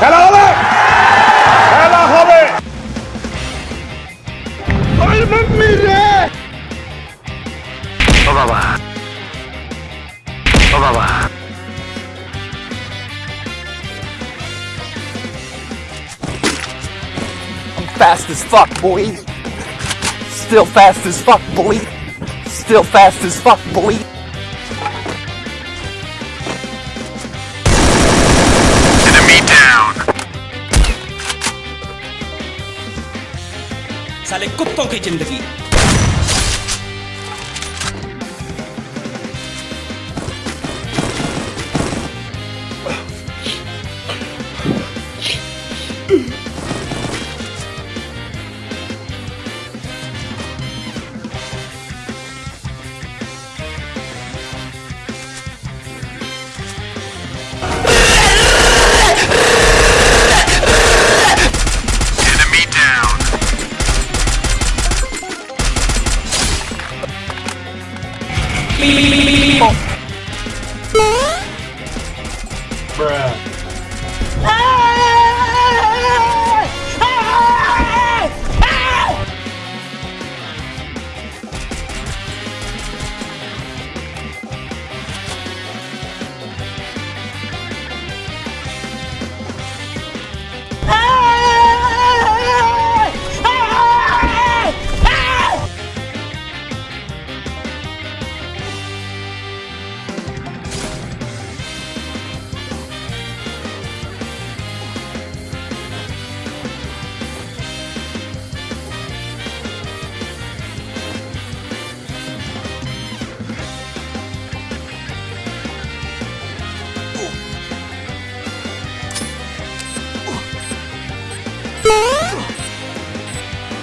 খেলা হবে খেলা হবে ও বাবা ও বাবা I'm fast as fuck, boy. Still fast as fuck, boy. Still fast as fuck, boy. साले कुत्तों की ज़िंदगी। People. Bruh. Ah!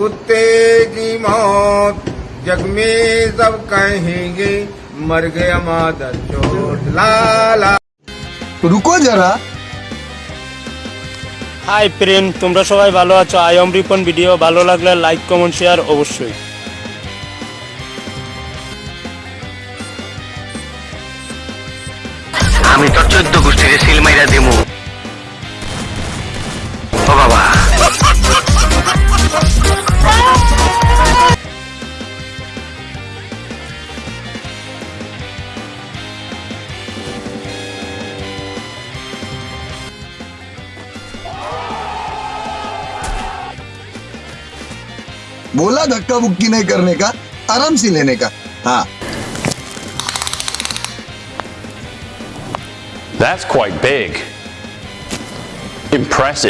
कुत्ते की मौत जग में सब कहेंगे मर गया मादर चोट लाला रुको जरा হাই ফ্রেন্ড তোমরা সবাই ভালো আছো আই এম রিপন ভিডিও ভালো লাগলে লাইক কমেন্ট শেয়ার অবশ্যই আমি তো চোদ্দ গোষ্ঠীর बोला धक्का मुक्की नहीं करने का आराम से लेने का हाँ That's quite big. Impressive.